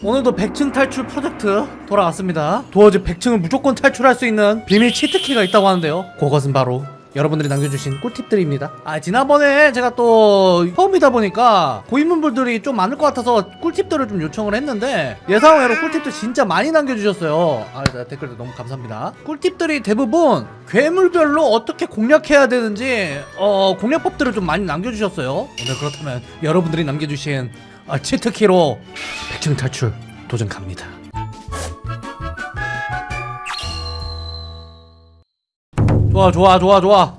오늘도 100층 탈출 프로젝트 돌아왔습니다. 도어즈 100층을 무조건 탈출할 수 있는 비밀 치트키가 있다고 하는데요. 그것은 바로 여러분들이 남겨주신 꿀팁들입니다. 아 지난번에 제가 또 처음이다 보니까 고인물들이 좀 많을 것 같아서 꿀팁들을 좀 요청을 했는데 예상외로 꿀팁들 진짜 많이 남겨주셨어요. 아 댓글들 너무 감사합니다. 꿀팁들이 대부분 괴물별로 어떻게 공략해야 되는지 어 공략법들을 좀 많이 남겨주셨어요. 오늘 그렇다면 여러분들이 남겨주신 아, 치트키로 100층 탈출 도전 갑니다. 좋아 좋아 좋아 좋아.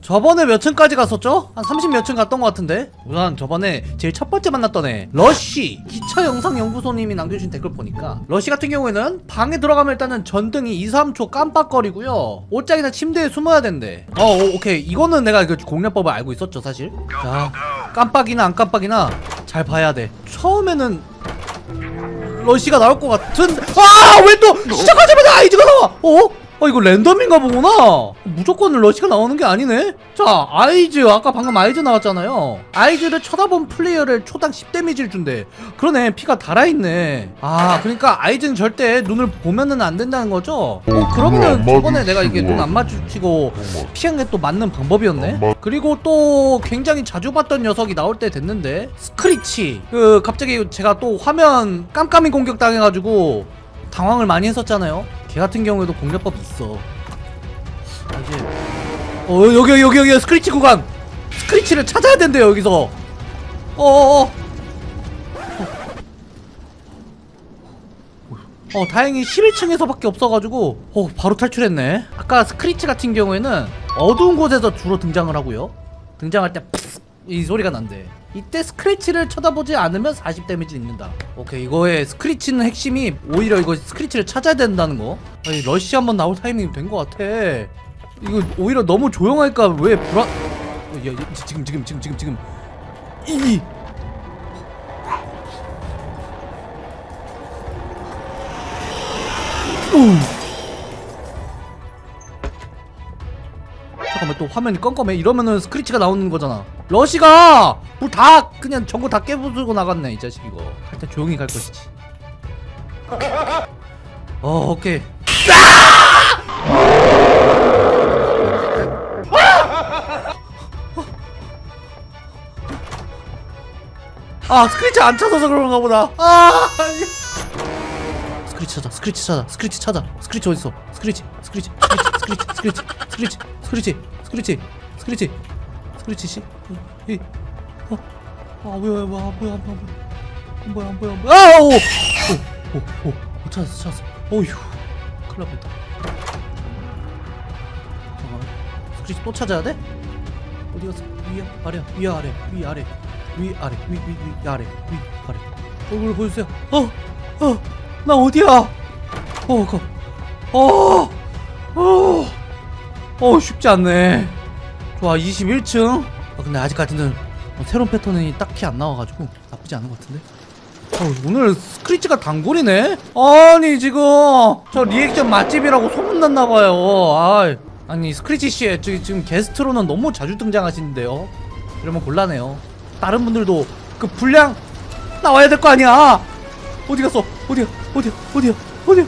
저번에 몇 층까지 갔었죠? 한 30몇 층 갔던 것 같은데? 우선 저번에 제일 첫 번째 만났던 애 러쉬. 기차 영상 연구소님이 남겨주신 댓글 보니까 러쉬 같은 경우에는 방에 들어가면 일단은 전등이 2, 3초 깜빡거리고요. 옷장이나 침대에 숨어야 된대. 어 오, 오케이. 이거는 내가 그 공략법을 알고 있었죠 사실. 자 깜빡이나 안 깜빡이나 잘 봐야 돼 처음에는 러쉬가 나올 것 같은 아왜 또 시작하자마자 아이즈가 나와 어? 어 이거 랜덤인가 보구나. 무조건 러시가 나오는 게 아니네. 자 아이즈 아까 방금 아이즈 나왔잖아요. 아이즈를 쳐다본 플레이어를 초당 10데미지를 준대. 그러네 피가 달아있네. 아 그러니까 아이즈는 절대 눈을 보면은 안 된다는 거죠? 어 그러면은 저번에 내가 이게 눈 안 마주치고 피한 게 또 맞는 방법이었네. 그리고 또 굉장히 자주 봤던 녀석이 나올 때 됐는데 스크리치. 그 갑자기 제가 또 화면 깜깜이 공격 당해가지고 당황을 많이 했었잖아요 걔 같은 경우에도 공략법이 있어. 아, 이제 어 여기 여기 여기 스크리치 구간! 스크리치를 찾아야 된대요 여기서. 어어어. 어 다행히 11층에서밖에 없어가지고 어 바로 탈출했네. 아까 스크리치 같은 경우에는 어두운 곳에서 주로 등장을 하고요. 등장할 때 이 소리가 난대. 이때 스크리치를 쳐다보지 않으면 40 데미지 입는다. 오케이 이거의 스크리치는 핵심이 오히려 이거 스크리치를 찾아야 된다는 거. 아니 러쉬 한번 나올 타이밍이 된 것 같아. 이거 오히려 너무 조용하니까? 왜 불안 어, 야, 야, 지금 지금 지금 지금 지금. 이 잠깐만 또 화면이 껌껌해? 이러면은 스크리치가 나오는 거잖아 러시가 문 다 그냥 전부 다 깨부수고 나갔네 이 자식 이거. 할때 조용히 갈 것이지. 어 오케이. 아! 스크리치 안 찾아서 그런가 보다. 아. 스크리치 찾아 스크리치 찾아 스크리치 찾아. 스크리치 어딨어? 스크리치 스크리치 스크리치 스크리치 스크리치 스크리치 스크리치 스크리치 스크리치 씨 이, 어, 아 뭐야 뭐야 뭐야 뭐야 뭐야 뭐야. 뭐야 아오! 오오오 찾았어 찾았어. 어휴 큰일 났다. 잠깐만. 스크리치 또 찾아야 돼? 어디 갔어? 위야 아래야 위야 아래 위 아래 위 아래 위 위 위 아래 위 아래. 얼굴 보여주세요. 어 어 나 어디야? 어 거. 어, 어, 어, 쉽지 않네. 좋아, 21층. 아, 근데 아직까지는 어, 새로운 패턴이 딱히 안 나와가지고 나쁘지 않은 것 같은데. 어, 오늘 스크리치가 단골이네? 아니, 지금 저 리액션 맛집이라고 소문났나봐요. 아, 아니, 스크리치 씨, 지- 지금 게스트로는 너무 자주 등장하시는데요. 이러면 곤란해요. 다른 분들도 그 분량 나와야 될 거 아니야. 어디 갔어? 어디야? 어디야? 어디야? 어디야?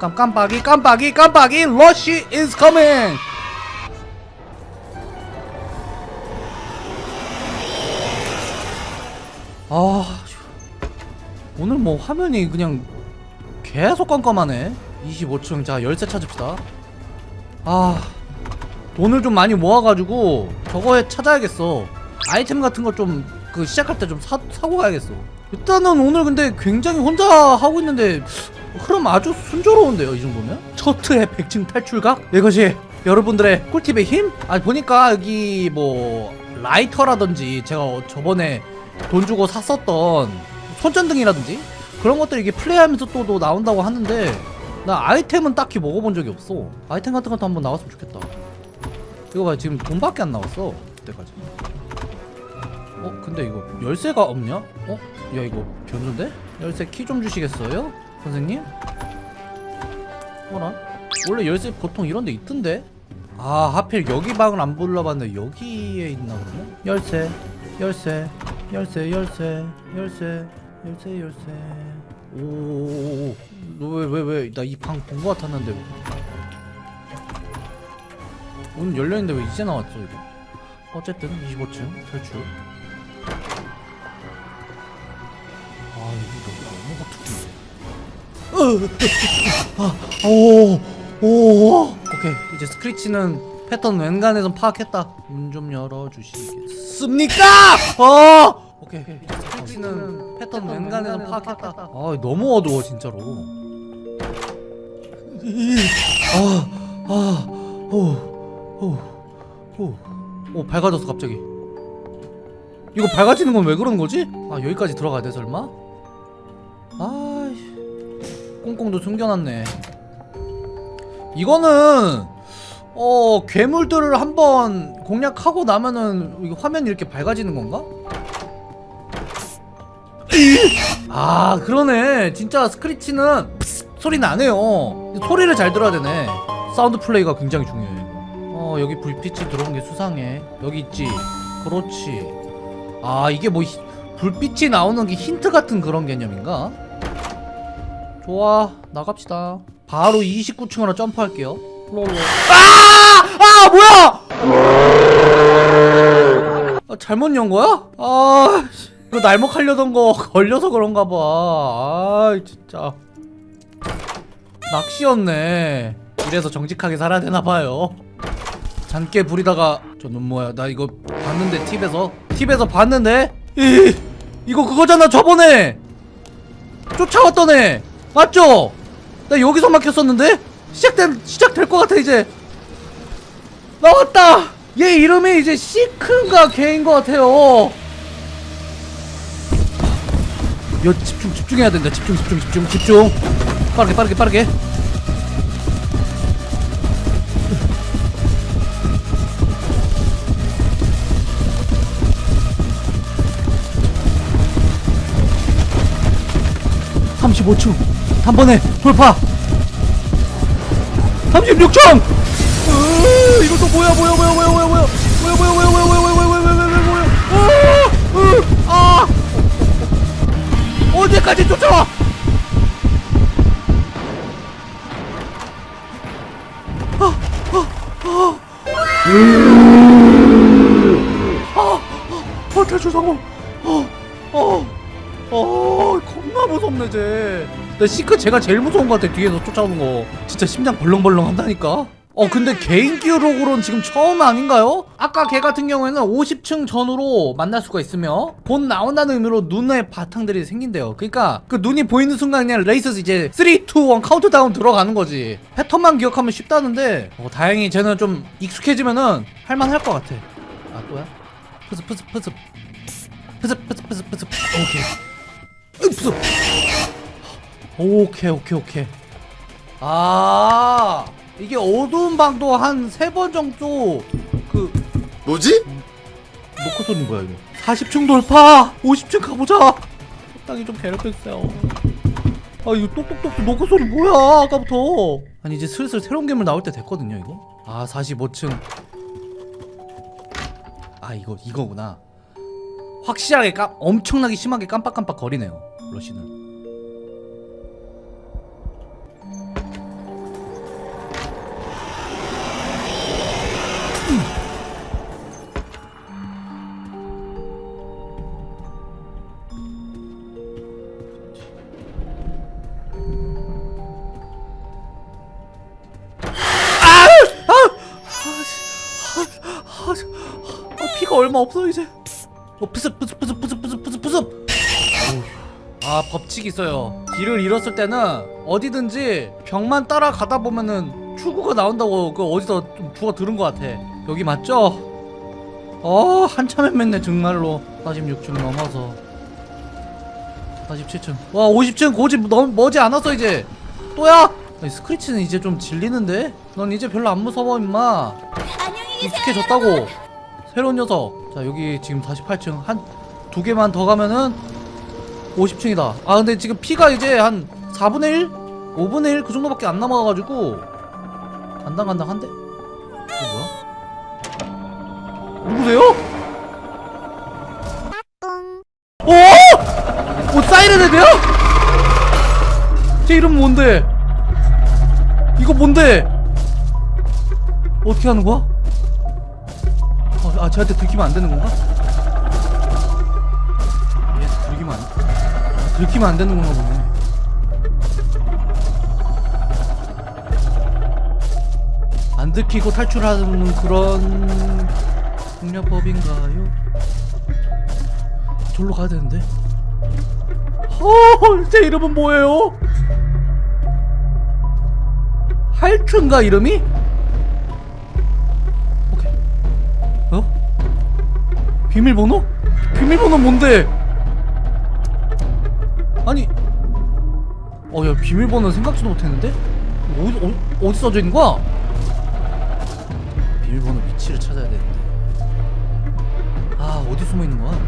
깜깜깜깜 깜빡이 깜빡이 깜빡이 러쉬 is coming. 아 오늘 뭐 화면이 그냥 계속 깜깜하네. 25층 자 열쇠 찾읍시다. 아 돈을 좀 많이 모아가지고 저거에 찾아야겠어. 아이템 같은 거좀그 시작할 때 좀 사고 가야겠어. 일단은 오늘 근데 굉장히 혼자 하고 있는데 흐름 아주 순조로운데요 이 정도면? 첫트의 100층 탈출각? 이것이 여러분들의 꿀팁의 힘? 아 보니까 여기 뭐 라이터라든지 제가 저번에 돈 주고 샀었던 손전등이라든지 그런 것들이 이게 플레이하면서 또, 또 나온다고 하는데 나 아이템은 딱히 먹어본 적이 없어 아이템 같은 것도 한번 나왔으면 좋겠다 이거 봐 지금 돈밖에 안 나왔어 그때까지 어 근데 이거 열쇠가 없냐? 어? 야 이거 변조인데? 열쇠 키 좀 주시겠어요? 선생님? 뭐라? 원래 열쇠 보통 이런 데 있던데? 아 하필 여기 방을 안 불러봤는데 여기에 있나 그러면? 열쇠 열쇠 열쇠 열쇠 열쇠 열쇠 열쇠 오왜왜 왜 나 이 방 본 거 같았는데 문 열려있는데 왜 이제 나왔죠 이거 어쨌든 25층 탈출 오, 오, 오케이 이제 스크리치는 패턴 웬간에선 파악했다. 문 좀 열어주시겠습니까? 어! 오케이 이제 스크리치는 패턴 웬간에선 파악했다. 아 너무 어두워 진짜로. 아 아 오 오오 밝아졌어 갑자기. 이거 밝아지는 건 왜 그런 거지? 아 여기까지 들어가야 돼 설마? 아 꽁꽁도 숨겨놨네. 이거는 어 괴물들을 한번 공략하고 나면은 화면이 이렇게 밝아지는 건가? 아 그러네. 진짜 스크리치는 소리 나네요. 소리를 잘 들어야 되네. 사운드 플레이가 굉장히 중요해. 어 여기 불빛이 들어온 게 수상해. 여기 있지? 그렇지. 아 이게 뭐 히- 불빛이 나오는 게 힌트 같은 그런 개념인가? 좋아 나갑시다 바로 29층으로 점프할게요 롤롤 아! 아 뭐야! 아, 잘못 연 거야? 아 씨. 이거 날먹하려던 거 걸려서 그런가 봐. 아 진짜 낚시였네. 이래서 정직하게 살아야 되나 봐요. 잔깨 부리다가 저눈 뭐야? 나 이거 봤는데 팁에서 팁에서 봤는데 이 이거 그거잖아 저번에 쫓아왔던 애 맞죠? 나 여기서 막혔었는데? 시작된 시작될 것 같아 이제. 나왔다! 얘 이름이 이제 시크인가 걔인 것 같아요. 여 집중 집중해야 된다. 집중 집중 집중 집중. 빠르게 빠르게 빠르게. (35층) 단번에 돌파 36층! 으, 이거 또 뭐야 뭐야 뭐야 뭐야 뭐야 뭐야 뭐야 뭐야 뭐야 뭐야 뭐야 뭐야 뭐야 뭐야 뭐야 뭐야 으, 으, 아 언제까지 쫓아와 어 탈출 성공 어어 어, 겁나 무섭네 쟤. 나 시크 쟤가 제일 무서운 것 같아 뒤에서 쫓아오는 거. 진짜 심장 벌렁벌렁 한다니까. 어 근데 개인 기록으로는 지금 처음 아닌가요? 아까 걔 같은 경우에는 50층 전후로 만날 수가 있으며 곧 나온다는 의미로 눈에 바탕들이 생긴대요 그러니까 그 눈이 보이는 순간 그냥 레이스 이제 3, 2, 1 카운트다운 들어가는 거지 패턴만 기억하면 쉽다는데 어, 다행히 쟤는 좀 익숙해지면은 할만할 것 같아 아 또야? 푸스 푸스 푸스 푸스 푸스 푸스 푸스 오케이 흡수 오케이 오케이 오케이. 아 이게 어두운 방도 한 세 번 정도 그 뭐지? 노크 소리 뭐야 이거. 40층 돌파 50층 가보자. 적당히 좀 괴롭혀주세요. 아 이거 똑똑똑 노크 소리 뭐야 아까부터. 아니 이제 슬슬 새로운 괴물 나올 때 됐거든요 이거. 아 45층. 아 이거 이거구나. 확실하게 깜 엄청나게 심하게 깜빡깜빡 거리네요 러시는 얼마 없어 이제. 어 푸습 푸습 푸습 푸습 푸습 푸습 푸습. 아 법칙이 있어요. 길을 잃었을 때는 어디든지 벽만 따라가다 보면은 출구가 나온다고 그 어디서 좀 주워 들은 것 같아. 여기 맞죠? 어 한참 헤맸네 정말로. 46층 넘어서 47층. 와 50층 고집 너무 머지 않았어 이제. 또야? 아니, 스크리치는 이제 좀 질리는데? 넌 이제 별로 안 무서워 임마. 익숙해졌다고 새로운 녀석 자 여기 지금 48층 한 두 개만 더 가면은 50층이다 아 근데 지금 피가 이제 한 4분의 1? 5분의 1 그 정도밖에 안 남아가지고 간당간당한데? 이거 뭐야 누구세요? 오! 뭐 사이렌 헤드야? 제 이름 뭔데? 이거 뭔데? 어떻게 하는 거야? 어, 아 쟤한테 들키면 안 되는 건가? 얘 들키면 안 아, 들키면 안 되는 건가 보네. 안 들키고 탈출하는 그런 공략법인가요? 절로 가야 되는데. 헐, 제 이름은 뭐예요? 할튼가 이름이? 비밀번호? 비밀번호 뭔데? 아니, 어, 야, 비밀번호 생각지도 못했는데? 어디, 어디, 어디 써져 있는 거야? 비밀번호 위치를 찾아야 되는데. 아, 어디 숨어 있는 거야?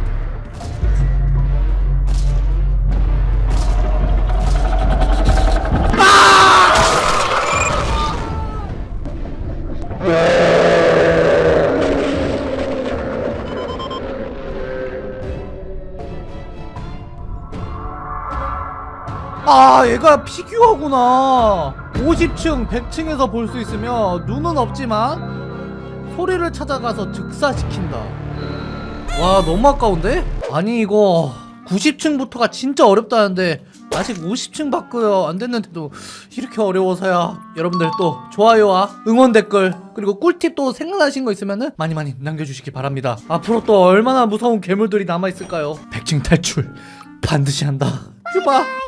아 얘가 피규어구나. 50층 100층에서 볼 수 있으며 눈은 없지만 소리를 찾아가서 즉사시킨다. 와 너무 아까운데? 아니 이거 90층부터가 진짜 어렵다는데 아직 50층밖에 안 됐는데도 이렇게 어려워서야. 여러분들 또 좋아요와 응원 댓글 그리고 꿀팁 또 생각나신 거 있으면 은 많이 많이 남겨주시기 바랍니다. 앞으로 또 얼마나 무서운 괴물들이 남아있을까요? 100층 탈출 반드시 한다. 휴바